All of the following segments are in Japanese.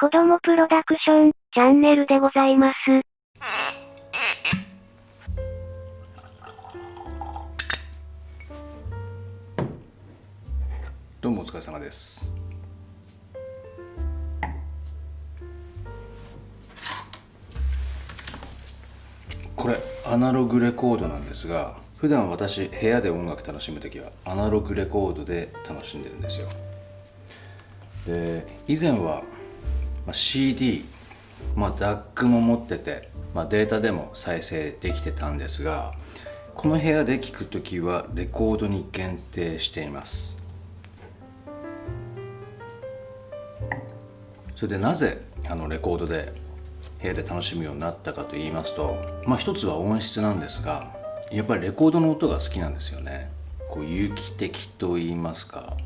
子供プロダクションチャンネルでございます。どうもお疲れ様です。これアナログレコードなんですが普段私部屋で音楽楽しむ時はアナログレコードで楽しんでるんですよで以前はまあ、CD、まあ、DAC も持ってて、まあ、データでも再生できてたんですがこの部屋で聴く時はレコードに限定しています。それでなぜあのレコードで部屋で楽しむようになったかと言いますとまあ一つは音質なんですがやっぱりレコードの音が好きなんですよね。こう有機的と言いますか。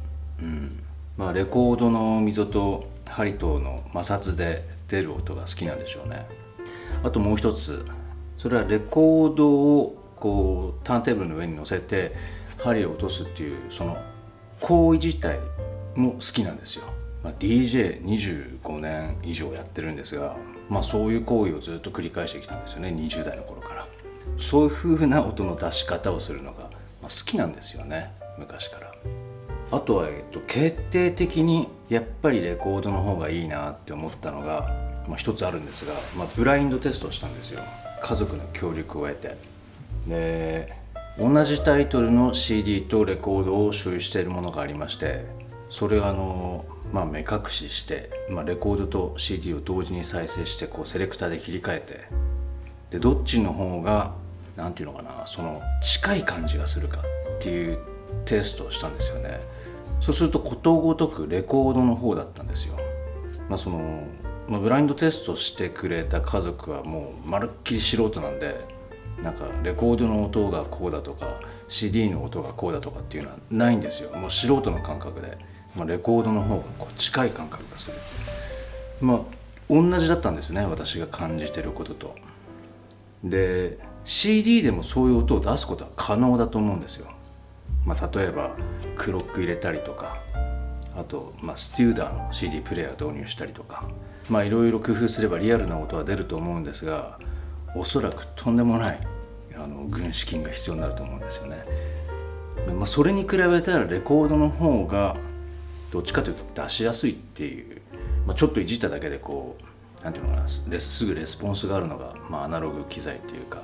うん。まあレコードの溝と針との摩擦で出る音が好きなんでしょうね。あともう一つそれはレコードをこうターンテーブルの上に乗せて針を落とすっていうその行為自体も好きなんですよ、まあ、DJ25 年以上やってるんですが、まあ、そういう行為をずっと繰り返してきたんですよね。20代の頃から。そういう風な音の出し方をするのが、好きなんですよね。昔から。あとは、えっと、決定的にやっぱりレコードの方がいいなって思ったのが、まあ、一つあるんですが、まあ、ブラインドテストをしたんですよ。家族の協力を得て。で同じタイトルの CD とレコードを所有しているものがありましてそれをあの、まあ、目隠しして、まあ、レコードと CD を同時に再生してこうセレクターで切り替えて。でどっちの方が何て言うのかなその近い感じがするかっていうテストをしたんですよね。そうするとことごとくレコードの方だったんですよ。まあ、そのまあ、ブラインドテストしてくれた家族はもうまるっきり素人なんでなんかレコードの音がこうだとか CD の音がこうだとかっていうのはないんですよ。もう素人の感覚で、まあ、レコードの方がこう近い感覚がする。まあ同じだったんですね私が感じてることと。で CD でもそういう音を出すことは可能だと思うんですよ。まあ、例えばクロック入れたりとかあと、まあ、ステューダーの CD プレーヤー導入したりとかいろいろ工夫すればリアルな音は出ると思うんですがおそらくとんでもないあの軍資金が必要になると思うんですよね。まあ、それに比べたらレコードの方がどっちかというと出しやすいっていう、まあ、ちょっといじっただけでこうなんていうのかなすぐレスポンスがあるのが、まあ、アナログ機材っていうか、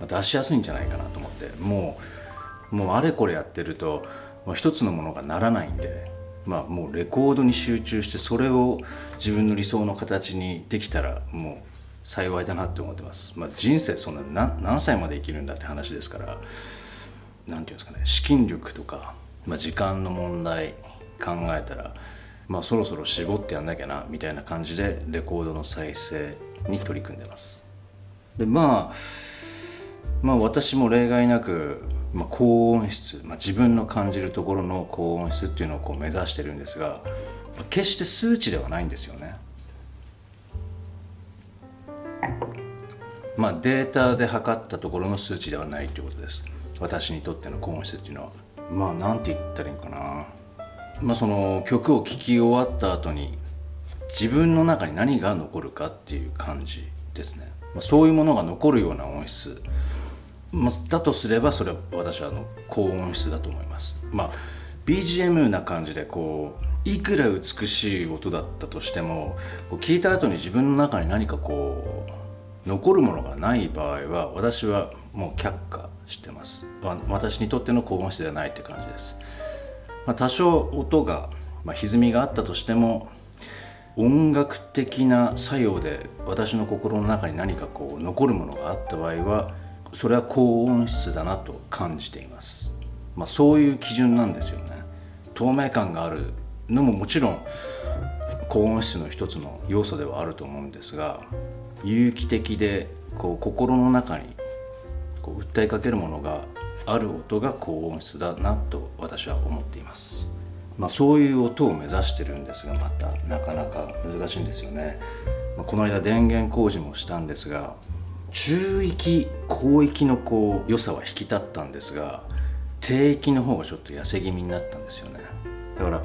まあ、出しやすいんじゃないかなと思ってもうもうあれこれやってると、まあ、一つのものがならないんで、まあ、もうレコードに集中してそれを自分の理想の形にできたらもう幸いだなって思ってます、まあ、人生そんな何歳まで生きるんだって話ですから何て言うんですかね資金力とか、まあ、時間の問題考えたら、まあ、そろそろ絞ってやんなきゃなみたいな感じでレコードの再生に取り組んでます。でまあまあ私も例外なくまあ、高音質、まあ、自分の感じるところの高音質っていうのをこう目指してるんですが決して数値ではないんですよね。まあ、データで測ったところの数値ではないということです。私にとっての高音質っていうのは。まあなんて言ったらいいのかな。まあその曲を聴き終わった後に自分の中に何が残るかっていう感じですね、まあ、そういうものが残るような音質。まあ、だとすればそれは私はあの高音質だと思います。まあ BGM な感じでこういくら美しい音だったとしても聞いた後に自分の中に何かこう残るものがない場合は私はもう却下してます。私にとっての高音質ではないって感じです、まあ、多少音が、まあ、歪みがあったとしても音楽的な作用で私の心の中に何かこう残るものがあった場合はそれは高音質だなと感じています、まあ、そういう基準なんですよね。透明感があるのももちろん高音質の一つの要素ではあると思うんですが有機的でこう心の中にこう訴えかけるものがある音が高音質だなと私は思っています、まあ、そういう音を目指してるんですがまたなかなか難しいんですよね、まあ、この間電源工事もしたんですが中域広域のこう良さは引き立ったんですが低域の方がちょっと痩せ気味になったんですよね。だから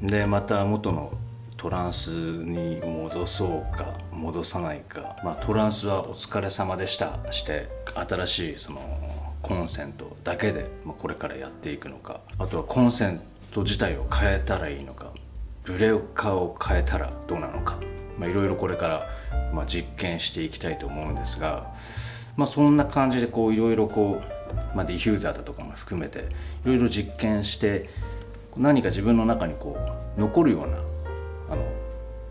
でまた元のトランスに戻そうか戻さないか、まあ、トランスはお疲れ様でした。して新しいそのコンセントだけでまあこれからやっていくのか。あとはコンセント自体を変えたらいいのか。ブレーカーを変えたらどうなのか。いろいろこれからまあ実験していきたいと思うんですが、まあ、そんな感じでこういろいろこう、まあ、ディフューザーだとかも含めていろいろ実験して何か自分の中にこう残るようなあの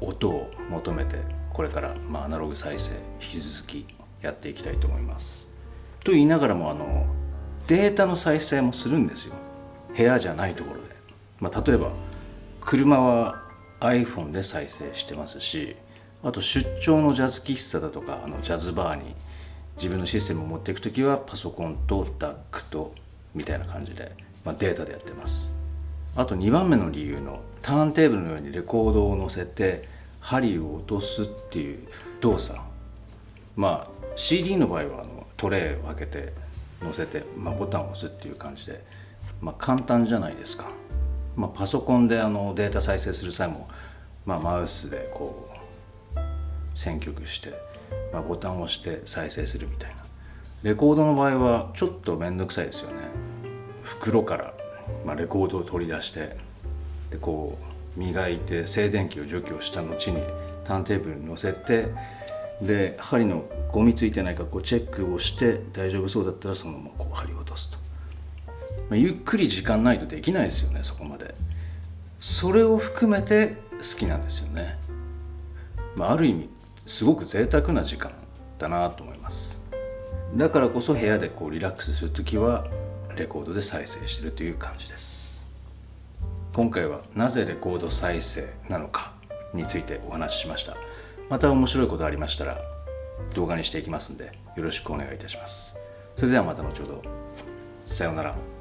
音を求めてこれから、まあ、アナログ再生引き続きやっていきたいと思います。と言いながらもあのデータの再生もするんですよ部屋じゃないところで、まあ、例えば車は iPhone で再生してますしあと出張のジャズ喫茶だとかあのジャズバーに自分のシステムを持っていく時はパソコンと DAC とみたいな感じで、まあ、データでやってます。あと2番目の理由のターンテーブルのようにレコードを乗せて針を落とすっていう動作。まあ CD の場合はあのトレイを開けて乗せて、まあ、ボタンを押すっていう感じで、まあ、簡単じゃないですか、まあ、パソコンであのデータ再生する際も、まあ、マウスでこう選曲して、まあ、ボタンを押して再生するみたいな。レコードの場合はちょっと面倒くさいですよね。袋から、まあ、レコードを取り出してでこう磨いて静電気を除去した後にターンテーブルに乗せてで針のゴミついてないかこうチェックをして大丈夫そうだったらそのままこう針を落とすと、まあ、ゆっくり時間ないとできないですよねそこまで。それを含めて好きなんですよね、まあ、ある意味すごく贅沢な時間だなと思います。だからこそ部屋でこうリラックスする時はレコードで再生してるという感じです。今回はなぜレコード再生なのかについてお話ししました。また面白いことありましたら動画にしていきますんでよろしくお願いいたします。それではまた後ほど。さようなら。